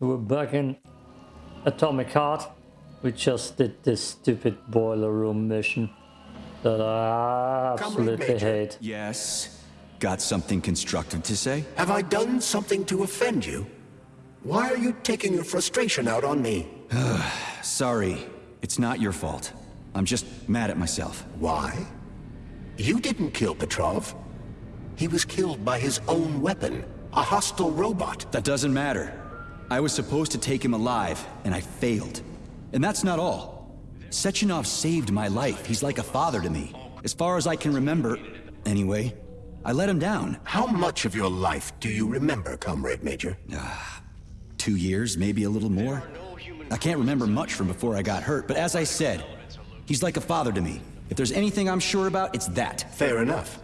We're back in Atomic Heart. We just did this stupid boiler room mission that I absolutely Major. hate. Yes. Got something constructive to say? Have I done something to offend you? Why are you taking your frustration out on me? Sorry. It's not your fault. I'm just mad at myself. Why? You didn't kill Petrov. He was killed by his own weapon, a hostile robot. That doesn't matter. I was supposed to take him alive, and I failed. And that's not all. Sechenov saved my life. He's like a father to me. As far as I can remember, anyway, I let him down. How much of your life do you remember, Comrade Major? Ah, two years, maybe a little more. I can't remember much from before I got hurt, but as I said, he's like a father to me. If there's anything I'm sure about, it's that. Fair enough.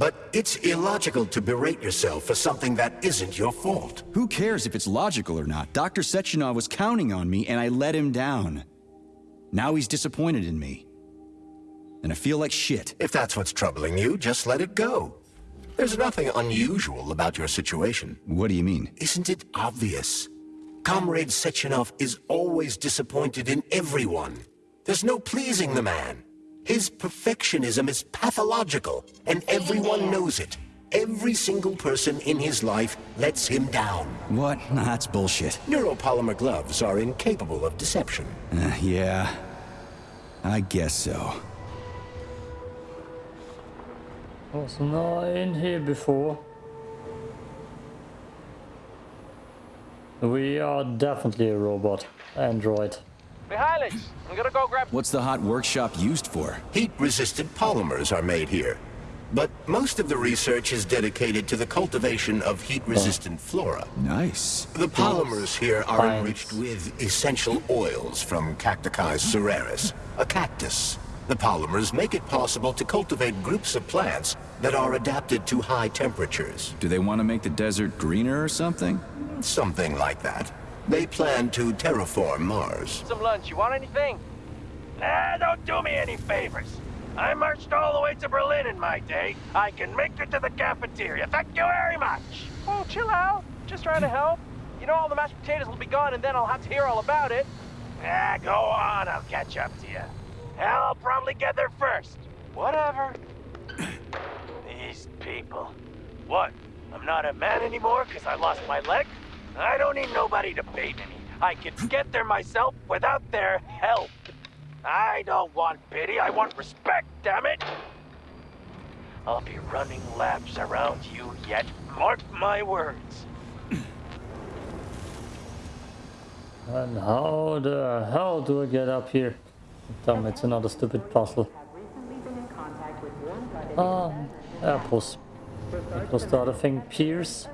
But it's illogical to berate yourself for something that isn't your fault. Who cares if it's logical or not? Dr. Sechenov was counting on me, and I let him down. Now he's disappointed in me. And I feel like shit. If that's what's troubling you, just let it go. There's nothing unusual about your situation. What do you mean? Isn't it obvious? Comrade Sechenov is always disappointed in everyone. There's no pleasing the man. His perfectionism is pathological, and everyone knows it. Every single person in his life lets him down. What? Nah, that's bullshit. Neuropolymer gloves are incapable of deception. Uh, yeah. I guess so. Was not in here before. We are definitely a robot. Android. Mihailych, I'm gonna go grab... What's the hot workshop used for? Heat-resistant polymers are made here. But most of the research is dedicated to the cultivation of heat-resistant flora. Nice. The polymers here are Fine. enriched with essential oils from Cacticus cereris, a cactus. The polymers make it possible to cultivate groups of plants that are adapted to high temperatures. Do they want to make the desert greener or something? Something like that. They plan to terraform Mars. some lunch. You want anything? Nah, don't do me any favors. I marched all the way to Berlin in my day. I can make it to the cafeteria. Thank you very much. Oh, chill out. Just trying to help. You know all the mashed potatoes will be gone, and then I'll have to hear all about it. Ah, go on. I'll catch up to you. Hell, I'll probably get there first. Whatever. These people. What? I'm not a man anymore because I lost my leg? I don't need nobody to baby me. I can get there myself without their help. I don't want pity, I want respect, damn it! I'll be running laps around you yet, mark my words. And how the hell do I get up here? Damn, it's another stupid puzzle. Ah, apples. What was the other thing? Pierce?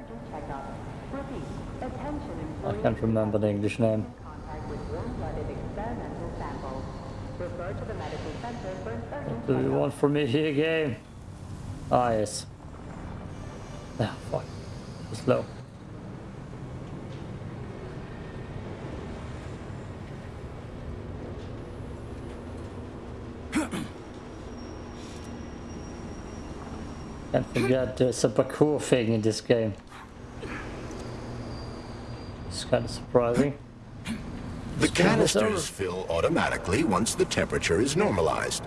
I can't remember the English name. Do you want from me here, game? Ah, yes. Ah, fuck. Too slow. Can't forget there's a parkour thing in this game. It's kind of surprising. The turn canisters fill automatically once the temperature is normalized.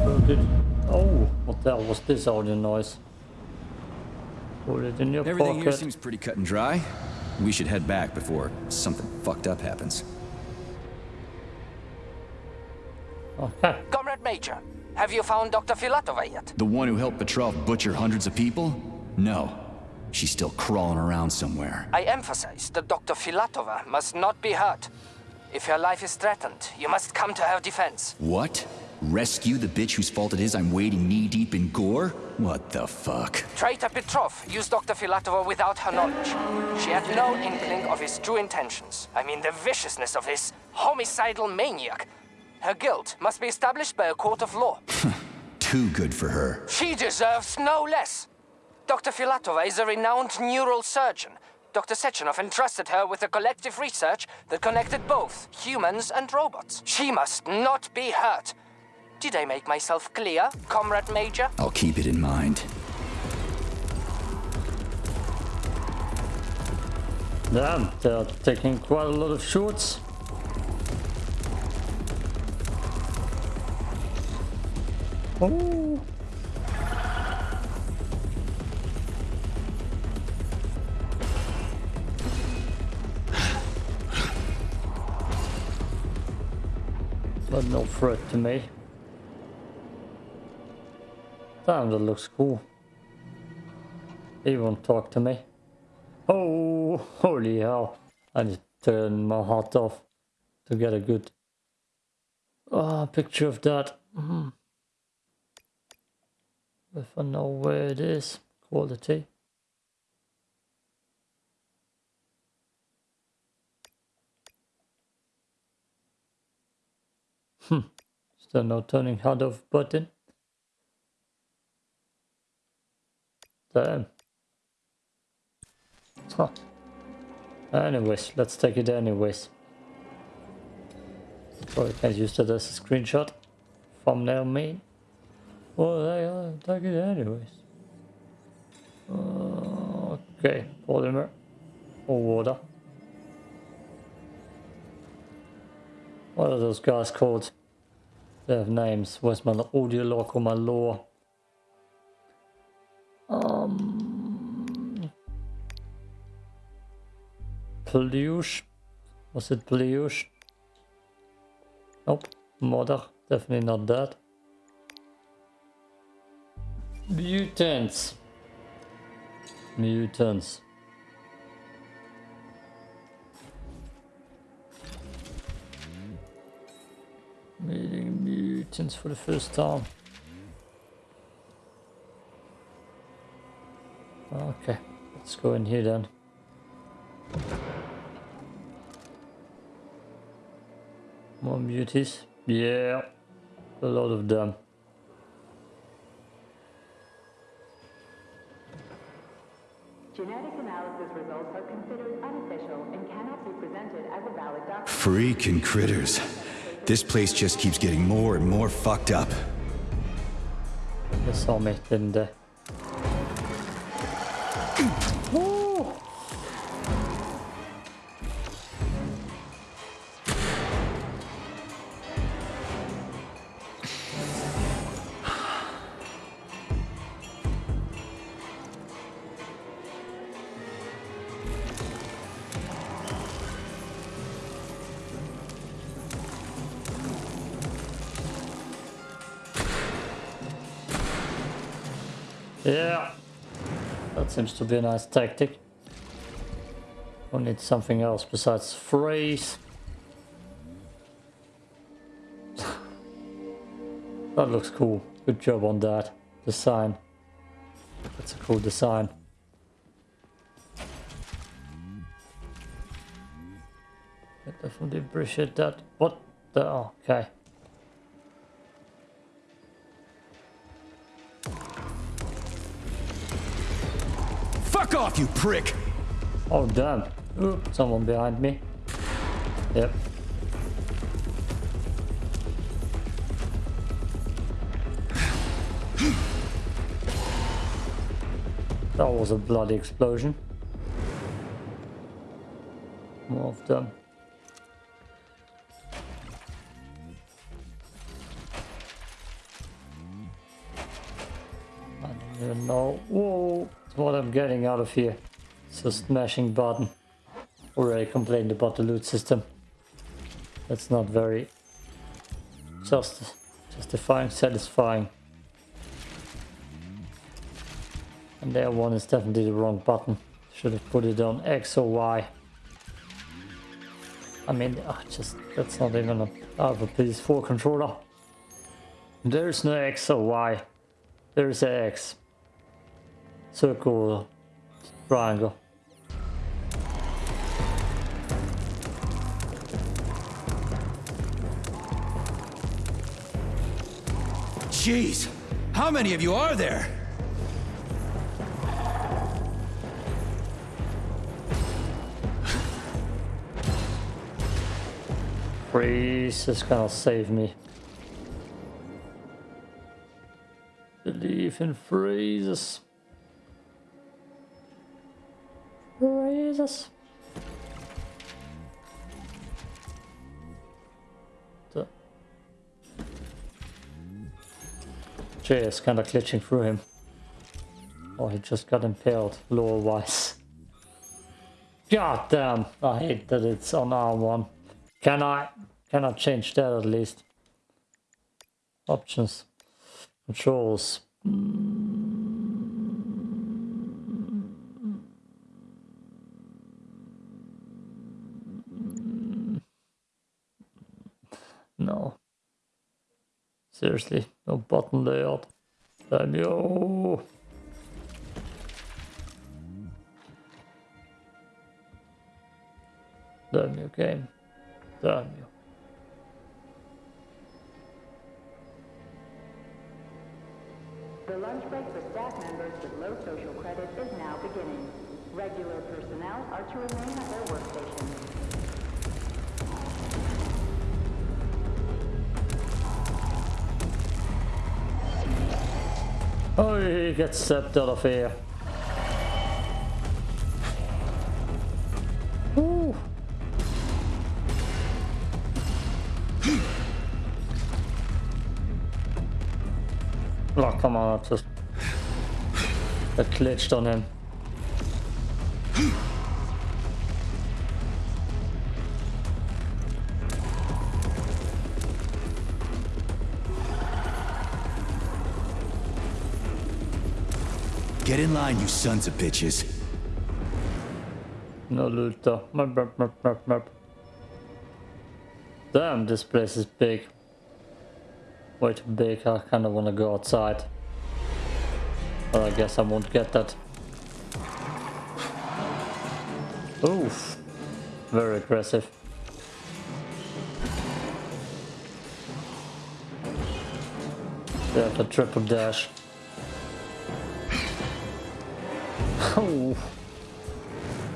Oh, did- oh, what the hell was this audio noise? Put it in your Everything here seems pretty cut and dry. We should head back before something fucked up happens. Okay. Comrade Major, have you found Dr. Filatova yet? The one who helped Petrov butcher hundreds of people? No. She's still crawling around somewhere. I emphasize that Dr. Filatova must not be hurt. If her life is threatened, you must come to her defense. What? Rescue the bitch whose fault it is I'm wading knee-deep in gore? What the fuck? Traitor Petrov used Dr. Filatova without her knowledge. She had no inkling of his true intentions. I mean, the viciousness of this homicidal maniac. Her guilt must be established by a court of law. Too good for her. She deserves no less. Dr. Filatova is a renowned neural surgeon. Dr. Sechenov entrusted her with a collective research that connected both humans and robots. She must not be hurt. Did I make myself clear, Comrade Major? I'll keep it in mind. Damn, they're taking quite a lot of shots. Oh. But no threat to me. Damn, that looks cool. He won't talk to me. Oh, holy hell. I need to turn my HUD off to get a good uh, picture of that. Mm. If I know where it is, quality. Hmm. There no turning HUD off button? Damn. Huh. Anyways, let's take it anyways. Probably can't use that as a screenshot. Thumbnail me. Well, they uh, take it anyways. Uh, okay, polymer or water. What are those guys called? They have names. Where's my audio log or my lore? Um, Pleuge. Was it Pleuge? Nope. Mother. Definitely not that. Mutants. Mutants. Meeting mutants for the first time. Okay, let's go in here then. More muties? Yeah, a lot of them. Critters. This place just keeps getting more and more fucked up. They saw me, didn't Yeah, that seems to be a nice tactic. We need something else besides freeze. that looks cool. Good job on that. Design. That's a cool design. I definitely appreciate that. What the? oh, Okay. Fuck off, you prick! Oh damn. Ooh, someone behind me. Yep. That was a bloody explosion. More of them. Even know. Whoa, what I'm getting out of here. It's a smashing button. Already complained about the loot system. That's not very just justifying, satisfying. And that one is definitely the wrong button. Should have put it on X or Y. I mean, ah, just that's not even a, of a PS4 controller. There's no X or Y. There's a X. Circle, triangle. Jeez, how many of you are there? Freeze is gonna save me. Believe in freezes. Jesus. Jay is kind of glitching through him. Oh, he just got impaled, lower wise. God damn, I hate that it's on R1. Can I, can I change that at least? Options, controls. Mm. Seriously, no button layout. Damn you. Damn you game. Damn you. Oh, he gets stepped out of here. Oh, come on, I just... That glitched on him. Get in line, you sons of bitches. No loot though. Merp, merp, merp, merp, merp. Damn, this place is big. Way too big, I kinda wanna go outside. But I guess I won't get that. Oof. Very aggressive. There's a triple dash. Oh.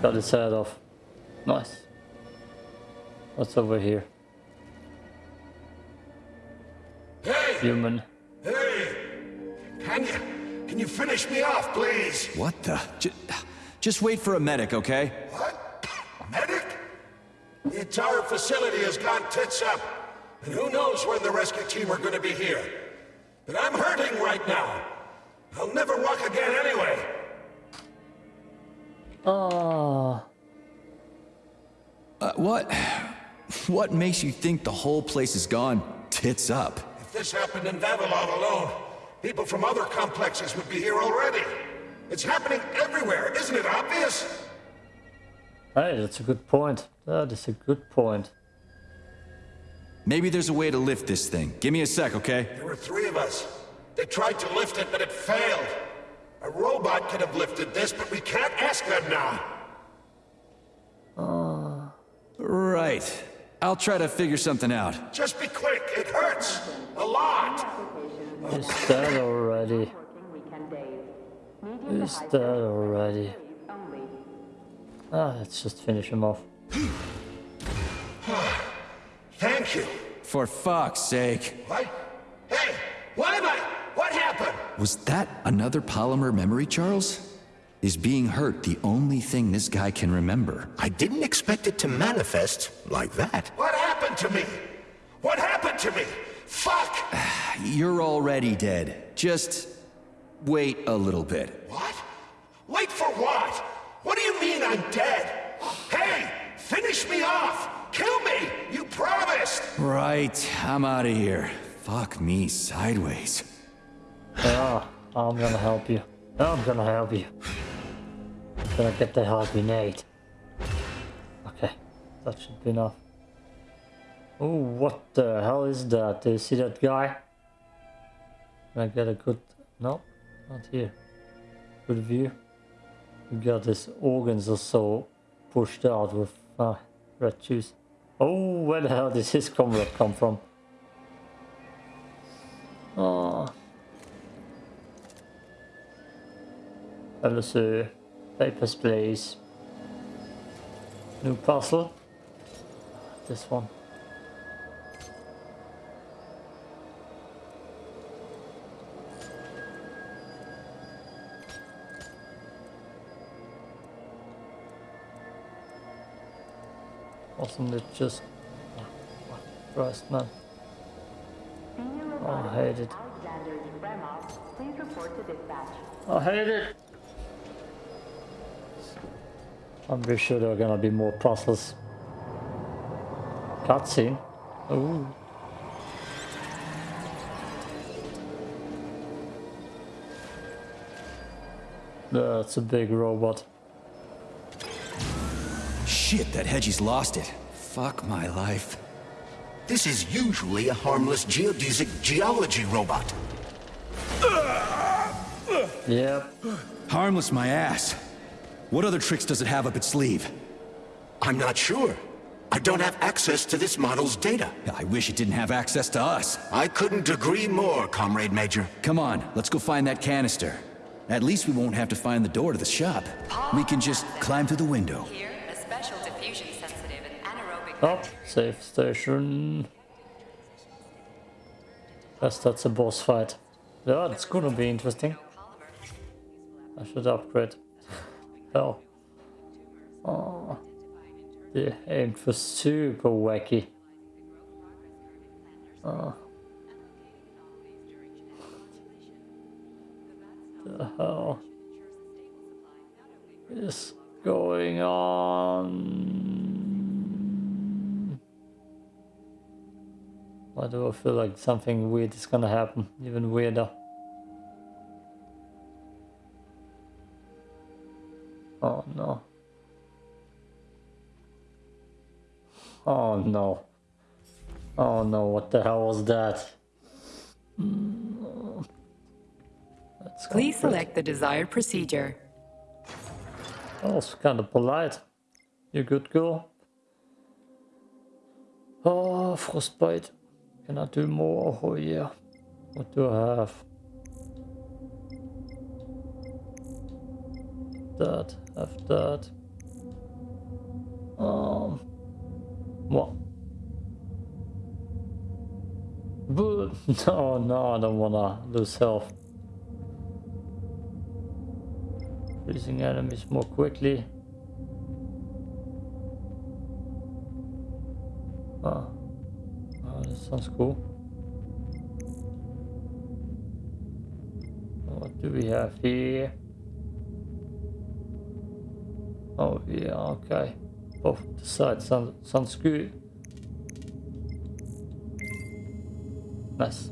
Got his head off. Nice. What's over here? Hey! Human. Hey! Can you, can you finish me off, please? What the? J just wait for a medic, okay? What? Medic? The entire facility has gone tits up. And who knows when the rescue team are gonna be here. But I'm hurting right now. I'll never walk again anyway. Ah. Uh, what? What makes you think the whole place is gone tits up? If this happened in Vavilov alone, people from other complexes would be here already. It's happening everywhere, isn't it obvious? Hey, that's a good point. That is a good point. Maybe there's a way to lift this thing. Give me a sec, okay? There were three of us. They tried to lift it, but it failed. A robot could have lifted this, but we can't ask them now. Right. I'll try to figure something out. Just be quick, it hurts. A lot. Is that already? Working weekend days. Medium to Is that already? Ah, let's just finish him off. Thank you. For fuck's sake. What? Was that another polymer memory, Charles? Is being hurt the only thing this guy can remember? I didn't expect it to manifest like that. What happened to me? What happened to me? Fuck! You're already dead. Just wait a little bit. What? Wait for what? What do you mean I'm dead? Hey, finish me off! Kill me! You promised! Right, I'm out of here. Fuck me sideways. Ah, I'm gonna help you. I'm gonna help you. Gonna get the hard grenade. Okay, that should be enough. Oh, what the hell is that? Do you see that guy? Can I get a good... No, not here. Good view. We got his organs are so pushed out with ah, red juice. Oh, where the hell did his comrade come from? Oh. Hello, sir. Papers, please. New puzzle. This one. Wasn't it just... Christ, man. Oh, I hate it. Alexander Yefremov Please report to dispatch. I hate it. I'm pretty sure there are gonna be more puzzles. Cutscene. Ooh. That's a big robot. Shit, that Hedgie's lost it. Fuck my life. This is usually a harmless geodesic geology robot. Yep. Harmless my ass. What other tricks does it have up its sleeve? I'm not sure. I don't have access to this model's data. I wish it didn't have access to us. I couldn't agree more, Comrade Major. Come on, let's go find that canister. At least we won't have to find the door to the shop. We can just climb through the window. Here, a special diffusion sensitive and anaerobic Up. Safe station. Guess that's a boss fight. Yeah, it's gonna be interesting. I should upgrade. Hell. Oh. They er aimed for super wacky. Oh. The hell is going on? Why do I feel like something weird is gonna happen? Even weirder. Oh no. Oh no. Oh no, what the hell was that? Please go for it. select the desired procedure. That was kind of polite. You good girl? Oh, frostbite. Can I do more? Oh yeah. What do I have? That, have that. Um, what? But no, no, I don't wanna lose health. Losing enemies more quickly. Ah, oh, that sounds cool. What do we have here? Oh yeah, okay. Both the sound, sounds good. Nice.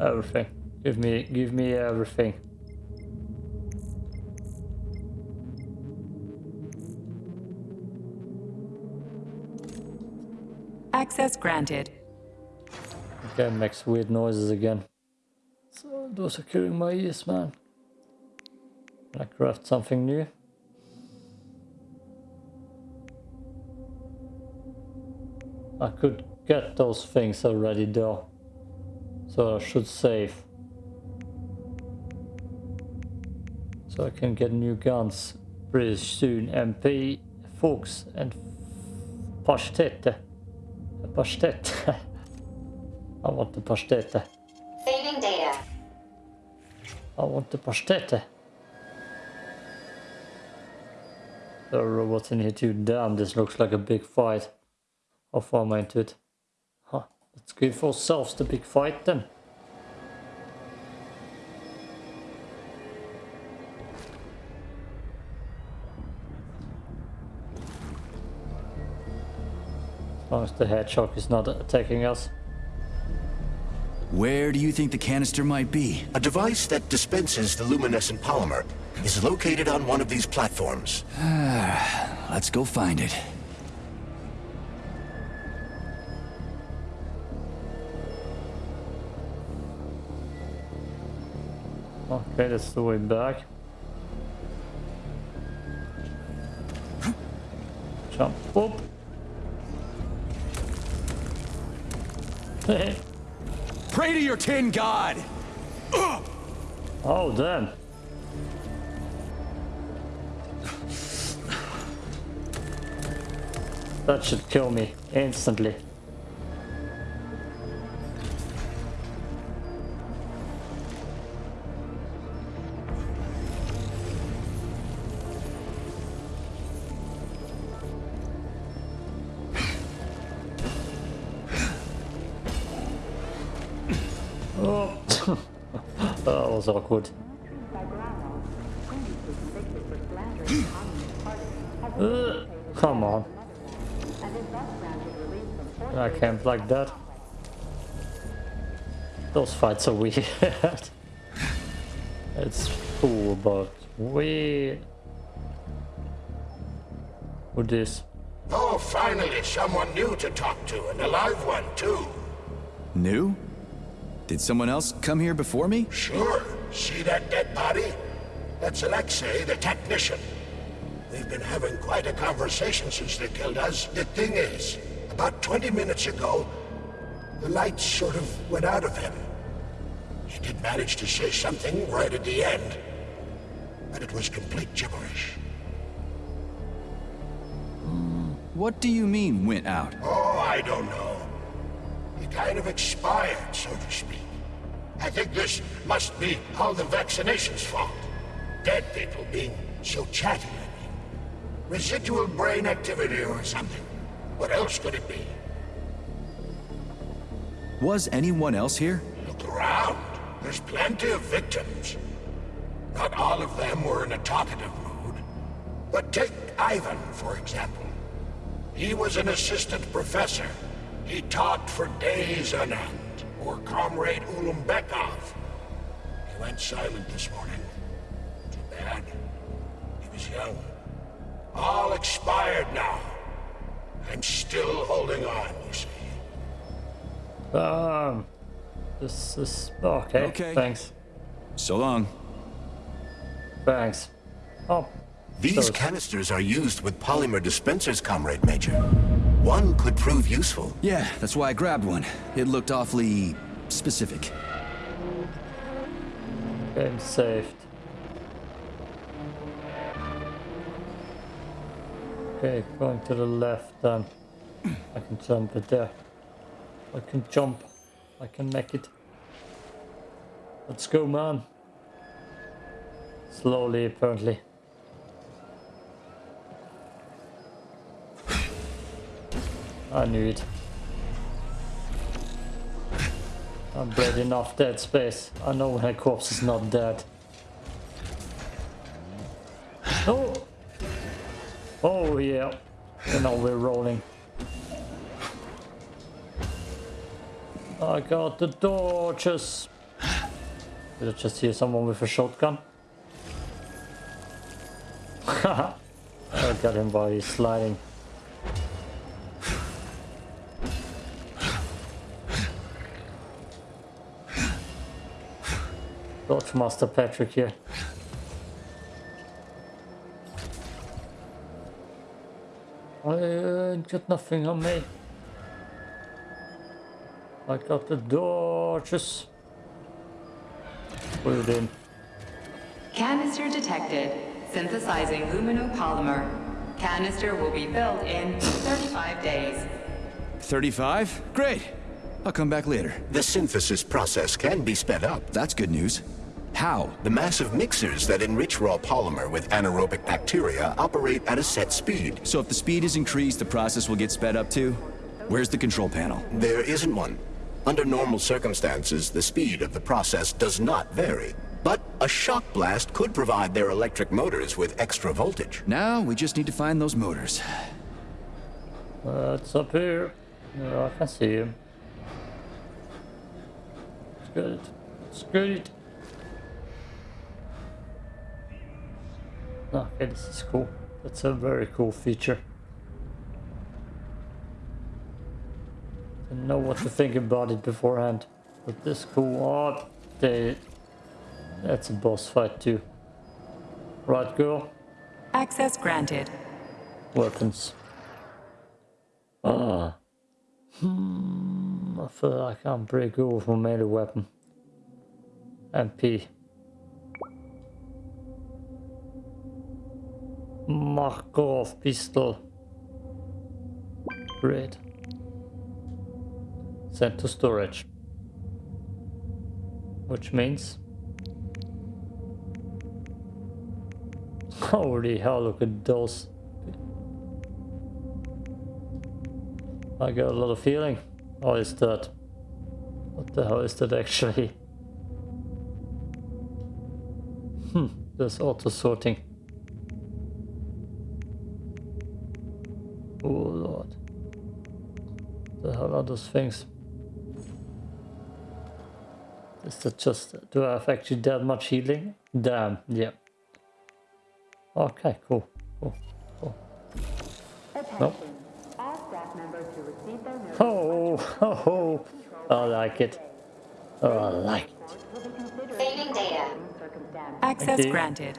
Everything. Give me, give me everything. Access granted. Okay, makes weird noises again. So those are killing my ears, man. Can I craft something new? I could get those things already though. So I should save. So I can get new guns pretty soon. MP, Fuchs and Pastete. Pastete. I want the pastete. Saving data. I want the pastete. There are robots in here too. Damn, this looks like a big fight. How far am I into it? Huh. Let's give ourselves the big fight then. As long as the hedgehog is not attacking us. Where do you think the canister might be? A device that dispenses the luminescent polymer is located on one of these platforms. Let's go find it. Okay, that's the way back. Jump up. Pray to your tin god! oh, damn. That should kill me instantly. Oh, that was awkward. By Grano, previously convicted for slandering the Communist Party, has been Uh, come on. a Netherlands, and is thus granted release from forced I can't like that. Those fights are weird. it's cool, but weird. With this. Oh, finally, someone new to talk to, and a live one, too. New? Did someone else come here before me? Sure. See that dead body? That's Alexei, the technician. We've been having quite a conversation since they killed us. The thing is, about 20 minutes ago, the lights sort of went out of him. He did manage to say something right at the end, but it was complete gibberish. What do you mean, went out? Oh, I don't know. Kind of expired, so to speak. I think this must be all the vaccination's fault. Dead people being so chatty, I mean. Residual brain activity or something. What else could it be? Was anyone else here? Look around. There's plenty of victims. Not all of them were in a talkative mood. But take Ivan, for example. He was an assistant professor. He taught for days on end. Or Comrade Ulumbekov. He went silent this morning. Too bad. He was young. All expired now. I'm still holding on, you see. Um, this is okay. Okay. Thanks. So long. Thanks. Oh, These So- canisters are used with polymer dispensers, Comrade Major. One could prove useful. Yeah, that's why I grabbed one. It looked awfully specific. game saved. Okay, going to the left then. I can jump it there. I can jump. I can make it. Let's go, man. Slowly, apparently. I knew it. I'm bleeding off dead space. I know when a corpse is not dead. Oh! Oh yeah. You know we're rolling. I got the torches. Did I just hear someone with a shotgun? I got him while he's sliding. Dodge Master Patrick here. I ain't got nothing on me. I got the torches. Put it in. Canister detected. Synthesizing luminopolymer. Canister will be built in 35 days. 35? Great. I'll come back later. The synthesis process can be sped up. That's good news. How? The massive mixers that enrich raw polymer with anaerobic bacteria operate at a set speed. So if the speed is increased, the process will get sped up too? Where's the control panel? There isn't one. Under normal circumstances, the speed of the process does not vary. But a shock blast could provide their electric motors with extra voltage. Now we just need to find those motors. Uh, it's up here. Yeah, I can see him. It's good. It's good. Okay, this is cool. That's a very cool feature. Didn't know what to think about it beforehand. But this cool. Oh, they, that's a boss fight too. Right, girl? Access granted. Weapons. Ah. Hmm. I feel like I'm pretty good with my melee weapon. MP. Markov pistol. Great. Sent to storage. Which means... Holy hell, look at those. I got a lot of feeling. Oh, it's that. What the hell is that actually? Hmm, there's auto sorting. Oh lord. The hell are those things? Is that just, do I have actually that much healing? Damn, yeah. Okay, cool, cool, cool. Attention. All staff members who receive their notice Oh, oh, oh, I like it. Oh, I like it. will be considered Saving data. Access Okay. granted.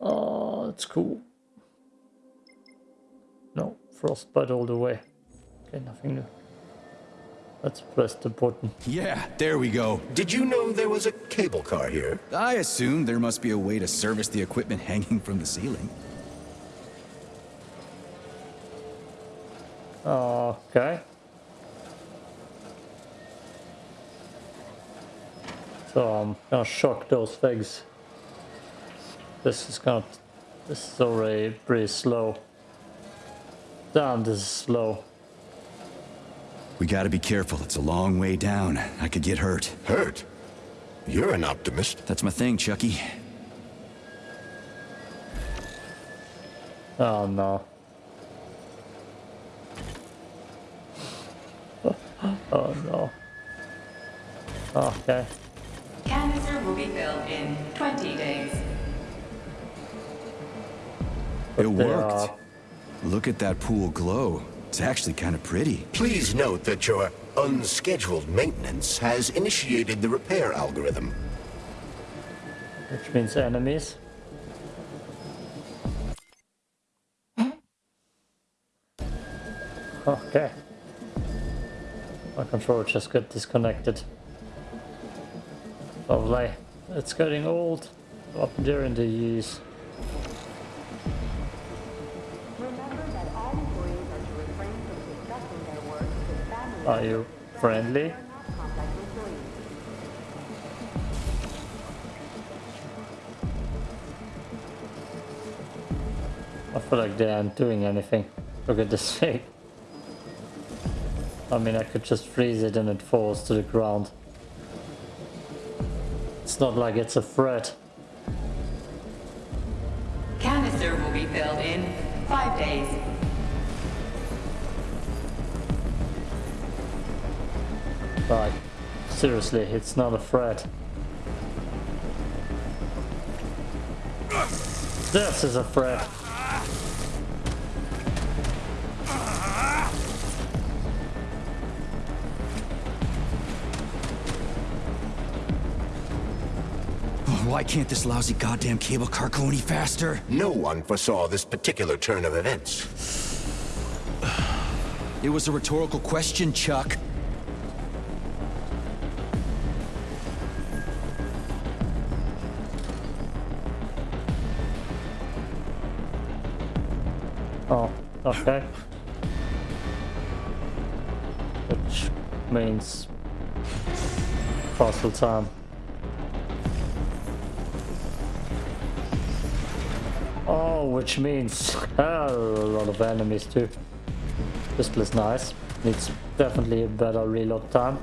Oh, that's cool. No, frostbite all the way. Okay, nothing new. Let's press the button. Yeah, there we go. Did you know there was a cable car here? I assumed there must be a way to service the equipment hanging from the ceiling. Okay. So I'm gonna shock those things. This is gonna. This is already pretty slow. Damn, this is slow. We gotta be careful. It's a long way down. I could get hurt. Hurt? You're an optimist. That's my thing, Chucky. Oh no. Oh no. Okay. It they worked. are- uh, Look at that pool glow. It's actually kind of pretty. Please note that your unscheduled maintenance has initiated the repair algorithm. Which means enemies. Okay. My controller just got disconnected. Lovely. It's getting old. Up there in the years. Are you friendly? I feel like they aren't doing anything. Look at this thing. I mean, I could just freeze it and it falls to the ground. It's not like it's a threat. Seriously, it's not a threat. This is a threat. Oh, why can't this lousy goddamn cable car go any faster? No one foresaw this particular turn of events. It was a rhetorical question, Chuck. Okay. Which means puzzle time. Oh, which means oh, a lot of enemies too. Pistol is nice. Needs definitely a better reload time.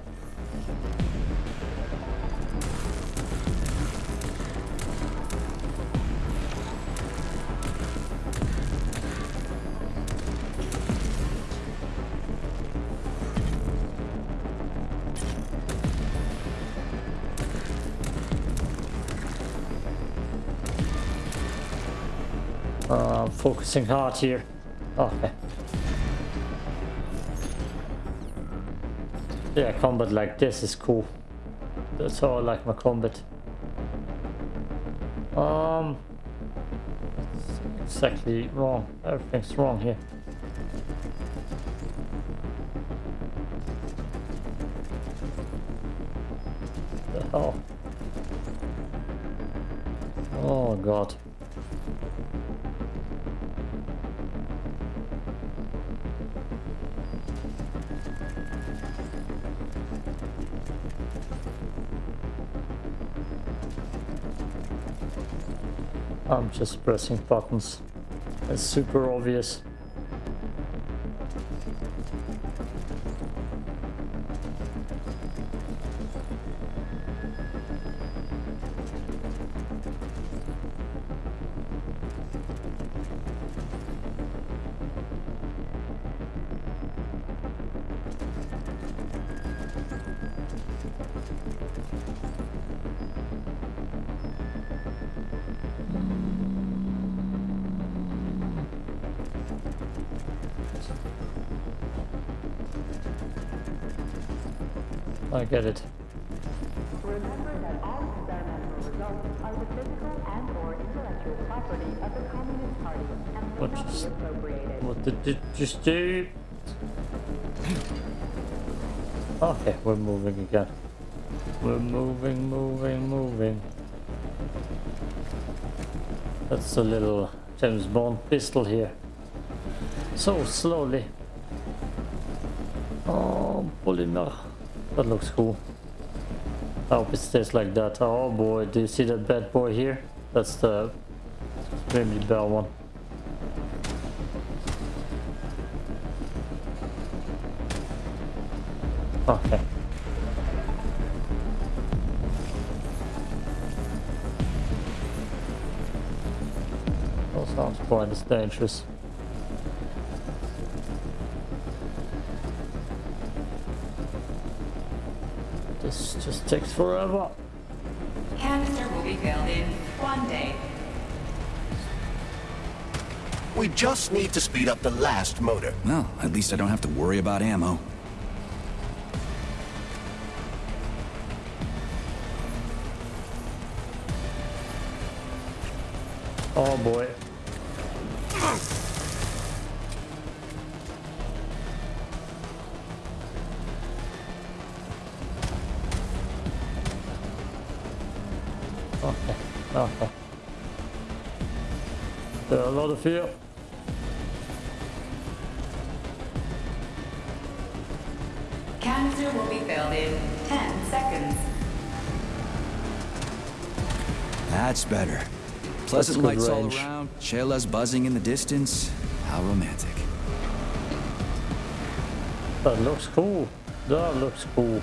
I'm focusing hard here. Okay. Yeah, combat like this is cool. That's how I like my combat. Um, exactly wrong. Everything's wrong here. I'm just pressing buttons. It's super obvious. I get it. Remember that all experimental results are the physical and/or intellectual property of the Communist Party and What just- appropriated. What did you just do? Okay, we're moving again. We're moving, moving, moving. That's a little James Bond pistol here. So slowly. Oh, polymer. That looks cool. I hope it stays like that. Oh boy, do you see that bad boy here? That's the extremely bad one. Okay. That sounds quite dangerous. Takes forever. Canister will be filled in one day. We just need to speed up the last motor. Well, at least I don't have to worry about ammo. Oh boy. Pleasant good lights all around, chelas buzzing in the distance. How romantic. That looks cool. That looks cool.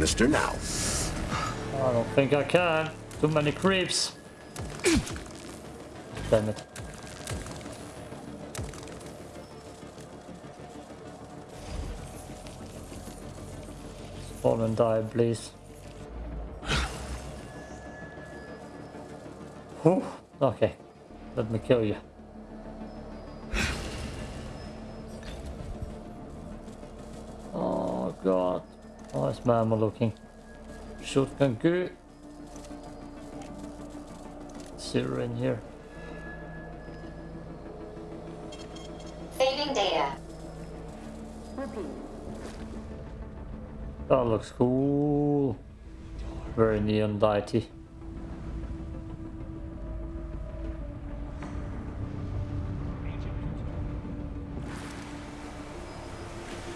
Canister now. I don't think I can. Too many creeps. Damn it. Spawn and die, please. Whew. Okay. Let me kill you. Oh, nice mammal looking. Shotgun good. Zero in here. Saving data. Repeat. That looks cool. Very neon lighty.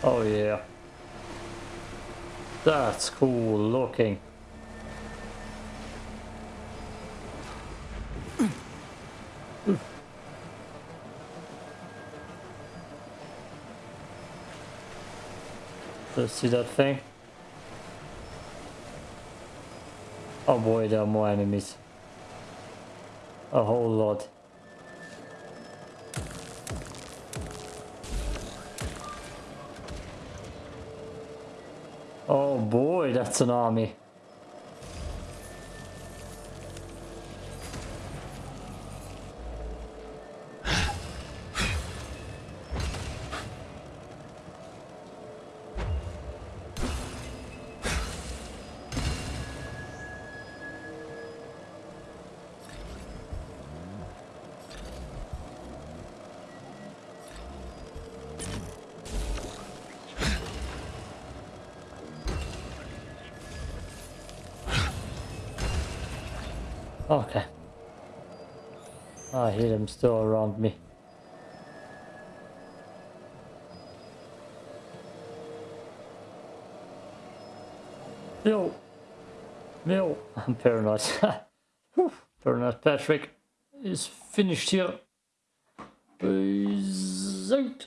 Oh yeah. That's cool looking. Let's see that thing. Oh boy, there are more enemies. A whole lot. Oh boy, that's an army. Hear them still around me. Yo, No, I'm paranoid. Paranoid Patrick is finished here. Peace out.